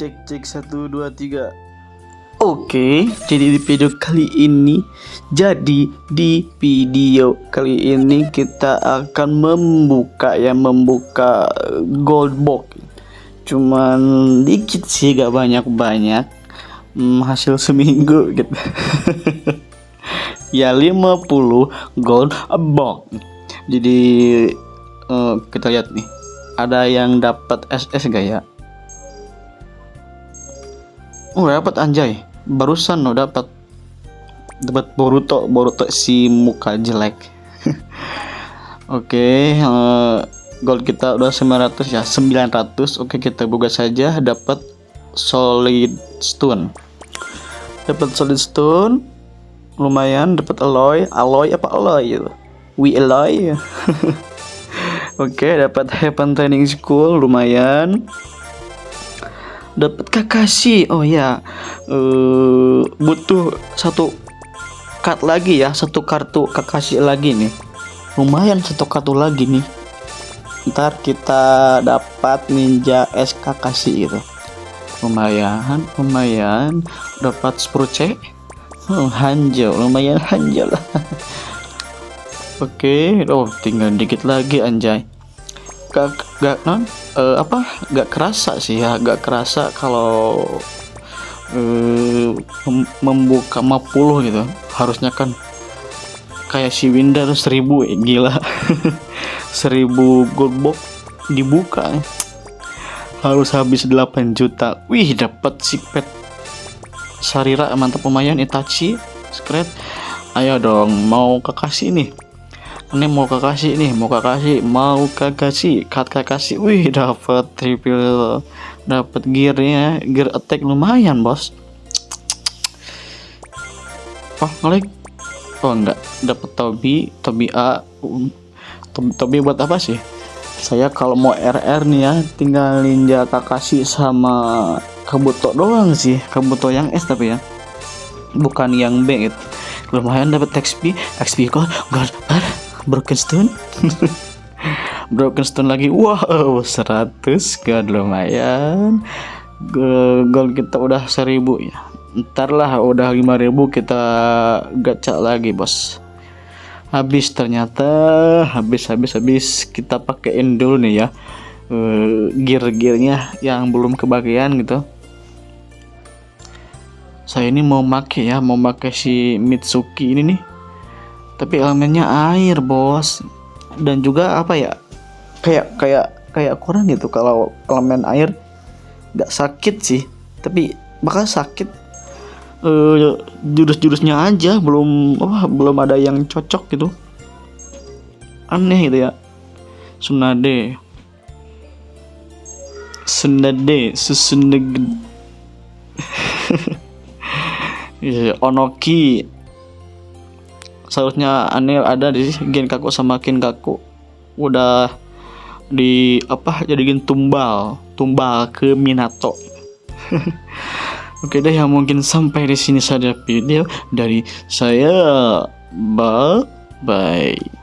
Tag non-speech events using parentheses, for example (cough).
Cek cek satu dua tiga. Oke, jadi di video kali ini, jadi di video kali ini kita akan membuka ya membuka gold box. Cuman dikit sih, gak banyak banyak. Hmm, hasil seminggu gitu. (laughs) ya 50 gold box. Jadi uh, kita lihat nih, ada yang dapat SS gak ya? Oh dapat anjay. Barusan lo dapat. Dapat Boruto. Boruto si muka jelek. (laughs) Oke okay, uh, eh, gold kita udah 900 ya. 900 oke okay, kita buka saja. Dapat solid stone. Dapat solid stone. Lumayan. Dapat alloy alloy apa alloy itu we alloy (laughs) oke okay, dapat heaven training school. Lumayan dapat Kakashi. Oh ya uh, butuh satu card lagi ya satu kartu Kakashi lagi nih. Lumayan satu kartu lagi nih. Ntar kita dapat ninja S Kakashi itu lumayan lumayan. Dapat Spruce oh, Hanjo lumayan Hanjo lah. (laughs) Oke, okay. oh tinggal dikit lagi anjay. Gak gak non uh, apa gak kerasa sih ya gak kerasa kalau uh, membuka 50 gitu. Harusnya kan kayak si tuh seribu eh, gila. (laughs) Seribu gold box dibuka. Harus habis 8 juta. Wih dapat si pet Sarira mantap lumayan Itachi. Secret ayo dong mau kekasih nih ini mau kakasih nih mau kakasih mau kakasih cut kakasih wih dapat triple dapat gearnya gear attack lumayan bos. Oh ngelik oh enggak dapat Tobi Tobi A. Tobi, buat apa sih? Saya kalau mau RR nih ya tinggal ninja Kakashi sama Kabuto doang sih. Kabuto yang S tapi ya. Bukan yang B itu lumayan dapat XP XP kok god broken stone? (laughs) Broken stone lagi. Wow 100 god lumayan. Gol kita udah 1000 ya. Ntar lah udah 5000 kita gacha lagi bos. Habis ternyata habis habis habis. Kita pakein dulu nih ya uh, gear-gearnya yang belum kebagian gitu. Saya ini mau make ya mau pakai si Mitsuki ini nih tapi elemennya air bos. Dan juga apa ya? Kayak kayak kayak kurang gitu. Kalau elemen air nggak sakit sih. Tapi bakal sakit uh, jurus-jurusnya aja. Belum apa belum ada yang cocok gitu. Aneh gitu ya. Sunade. Sunade Susuneg (laughs) iya, Onoki seharusnya aneh ada di Genkaku sama Kinkaku udah di apa jadiin tumbal tumbal ke Minato. (laughs) Oke deh yang mungkin sampai di sini saja video dari saya. Bye bye